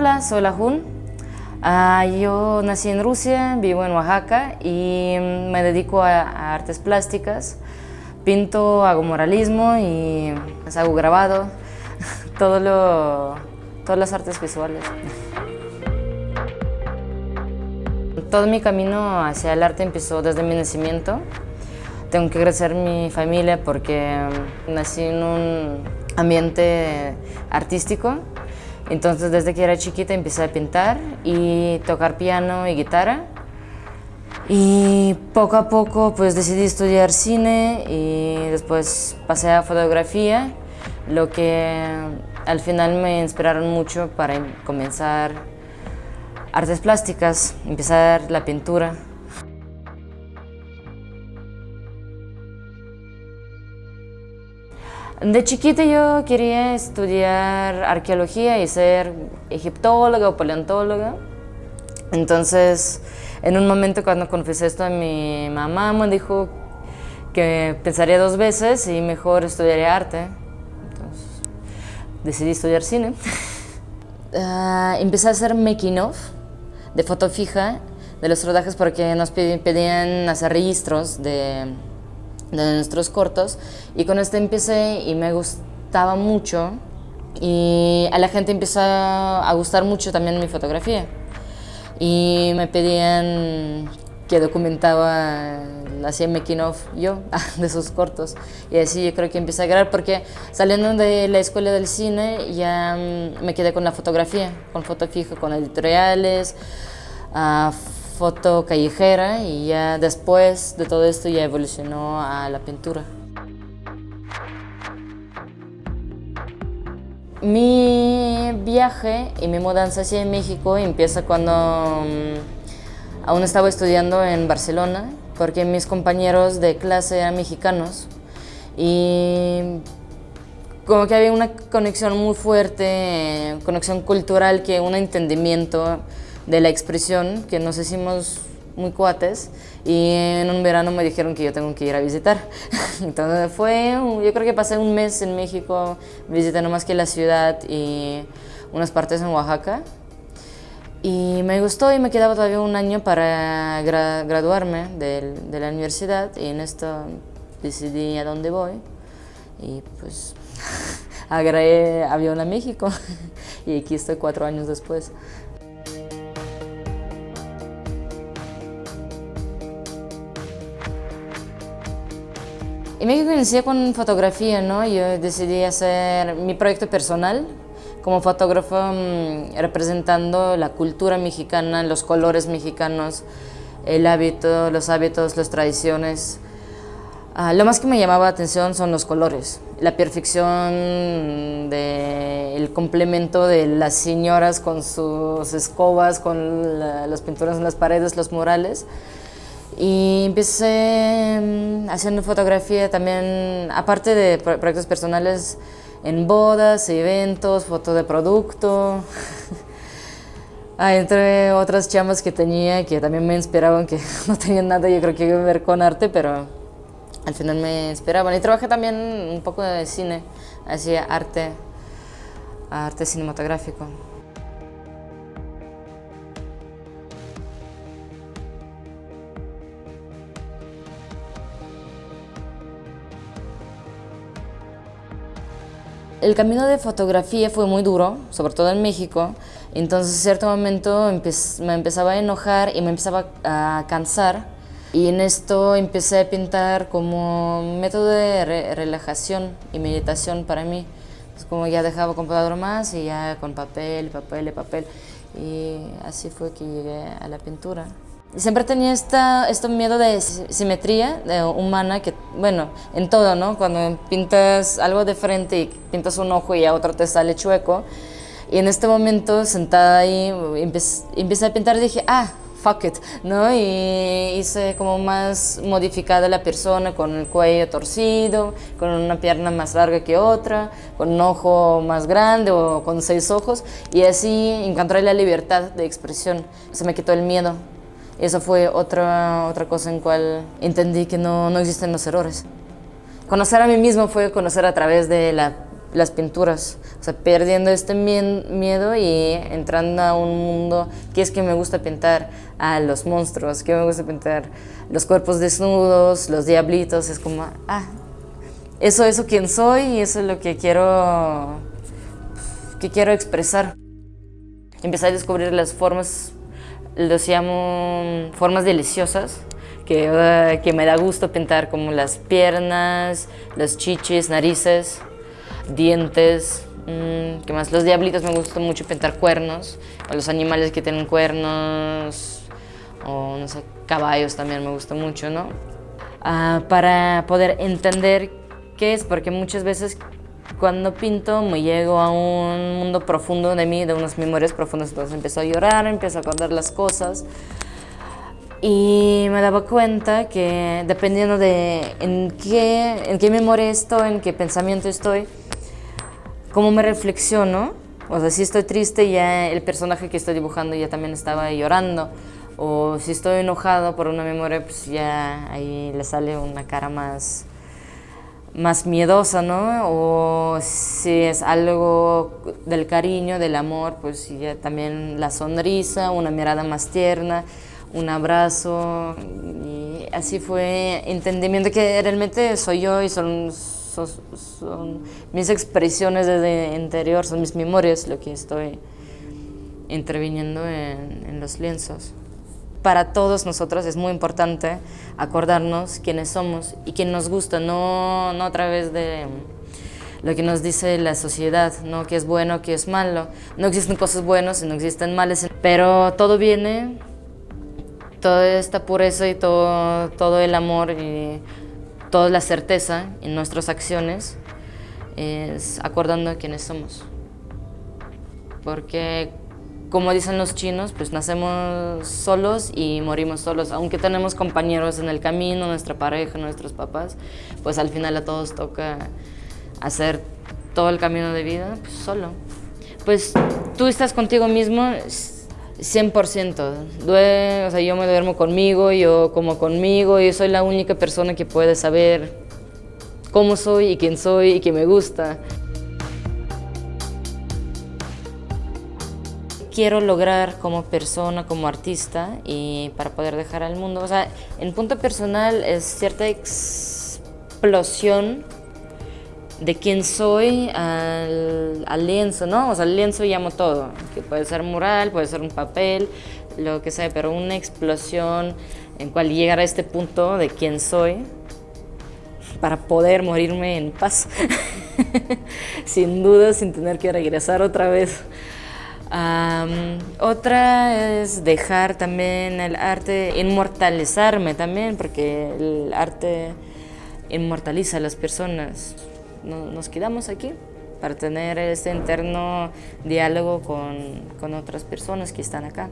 Hola, soy La Jun. Ah, yo nací en Rusia, vivo en Oaxaca y me dedico a, artes plásticas. Pinto, hago moralismo y pues, hago grabado, todo lo, todas las artes visuales. Todo mi camino hacia el arte empezó desde mi nacimiento. Tengo que crecer mi familia porque nací en un ambiente artístico entonces desde que era chiquita empecé a pintar y tocar piano y guitarra. Y poco a poco pues decidí estudiar cine y después pasé a fotografía, lo que al final me inspiraron mucho para comenzar artes plásticas, empezar la pintura. De chiquita yo quería estudiar arqueología y ser egiptóloga o paleontóloga. Entonces, en un momento cuando confesé esto a mi mamá, me dijo que pensaría dos veces y mejor estudiaría arte. Entonces, decidí estudiar cine. uh, empecé a hacer making of de foto fija de los rodajes porque nos pedían hacer registros de de nuestros cortos. Y con este empecé y me gustaba mucho. Y a la gente empezó a gustar mucho también mi fotografía. Y me pedían que documentaba, hacía making of yo de sus cortos. Y así yo creo que empecé a grabar porque saliendo de la escuela del cine ya mm, me quedé con la fotografía, con foto fija, con editoriales, uh, foto callejera y ya después de todo esto ya evolucionó a la pintura. Mi viaje y mi mudanza hacia México empieza cuando mm, aún estaba estudiando en Barcelona porque mis compañeros de clase eran mexicanos y como que había una conexión muy fuerte, conexión cultural, que un entendimiento de la expresión que nos hicimos muy cuates y en un verano me dijeron que yo tengo que ir a visitar. Entonces fue, yo creo que pasé un mes en México, visité más que la ciudad y unas partes en Oaxaca. Y me gustó y me quedaba todavía un año para graduarme de, de, la universidad y en esto decidí a dónde voy y pues agarré avión a México y aquí estoy cuatro años después. En México inicié con fotografía, ¿no? Yo decidí hacer mi proyecto personal como fotógrafo mm, representando la cultura mexicana, los colores mexicanos, el hábito, los hábitos, las tradiciones. Ah, lo más que me llamaba la atención son los colores, la perfección del complemento de las señoras con sus escobas, con las pinturas en las paredes, los murales. Y empecé mm, haciendo fotografía también, aparte de proyectos personales, en bodas, eventos, foto de producto. entre otras chamas que tenía que también me inspiraban, que no tenían nada, yo creo que ver con arte, pero al final me inspiraban. Y trabajé también un poco de cine, hacía arte, arte cinematográfico. El camino de fotografía fue muy duro, sobre todo en México, entonces en cierto momento me empezaba a enojar y me empezaba a cansar y en esto empecé a pintar como método de relajación y meditación para mí. Es como ya dejaba computador más y ya con papel, papel papel y así fue que llegué a la pintura. Siempre tenía esta, este miedo de simetría de humana, que bueno, en todo, ¿no? Cuando pintas algo de frente y pintas un ojo y a otro te sale chueco. Y en este momento, sentada ahí, empecé, a pintar y dije, ah, fuck it, ¿no? Y hice como más modificada la persona, con el cuello torcido, con una pierna más larga que otra, con un ojo más grande o con seis ojos. Y así encontré la libertad de expresión. Se me quitó el miedo. Eso fue otra, otra cosa en cual entendí que no, no existen los errores. Conocer a mí mismo fue conocer a través de la las pinturas, o sea, perdiendo este miedo y entrando a un mundo, ¿qué es que me gusta pintar? A los monstruos, ¿qué me gusta pintar? Los cuerpos desnudos, los diablitos, es como, ah, eso, eso quién soy y eso es lo que quiero, que quiero expresar. Empecé a descubrir las formas, los llamo formas deliciosas, que, que me da gusto pintar, como las piernas, los chichis, narices, dientes, mm, ¿qué más? Los diablitos me gusta mucho pintar cuernos, o los animales que tienen cuernos, o no sé, caballos también me gusta mucho, ¿no? Ah, para poder entender qué es, porque muchas veces cuando pinto me llego a un mundo profundo de mí, de unas memorias profundas, entonces empiezo a llorar, empiezo a acordar las cosas, y me daba cuenta que dependiendo de en qué, en qué memoria estoy, en qué pensamiento estoy, cómo me reflexiono, o sea, si estoy triste, ya el personaje que estoy dibujando ya también estaba llorando, o si estoy enojado por una memoria, pues ya ahí le sale una cara más, más miedosa, ¿no? O si es algo del cariño, del amor, pues ya también la sonrisa, una mirada más tierna, un abrazo, y así fue entendimiento que realmente soy yo y son son, mis expresiones desde interior, son mis memorias lo que estoy interviniendo en, los lienzos. Para todos nosotros es muy importante acordarnos quiénes somos y quién nos gusta, no, no a través de lo que nos dice la sociedad, no qué es bueno, qué es malo. No existen cosas buenas y no existen males, pero todo viene, toda esta pureza y todo, todo el amor y toda la certeza en nuestras acciones es acordando quiénes somos. Porque, como dicen los chinos, pues nacemos solos y morimos solos. Aunque tenemos compañeros en el camino, nuestra pareja, nuestros papás, pues al final a todos toca hacer todo el camino de vida pues, solo. Pues tú estás contigo mismo 100%. o sea, yo me duermo conmigo, yo como conmigo, y soy la única persona que puede saber cómo soy y quién soy y qué me gusta. Quiero lograr como persona, como artista, y para poder dejar al mundo, o sea, en punto personal es cierta explosión de quién soy al, lienzo, ¿no? O sea, el lienzo llamo todo, que puede ser mural, puede ser un papel, lo que sea, pero una explosión en cual llegar a este punto de quién soy para poder morirme en paz, sin duda, sin tener que regresar otra vez. Otra es dejar también el arte, inmortalizarme también, porque el arte inmortaliza a las personas nos quedamos aquí para tener este interno diálogo con, con otras personas que están acá.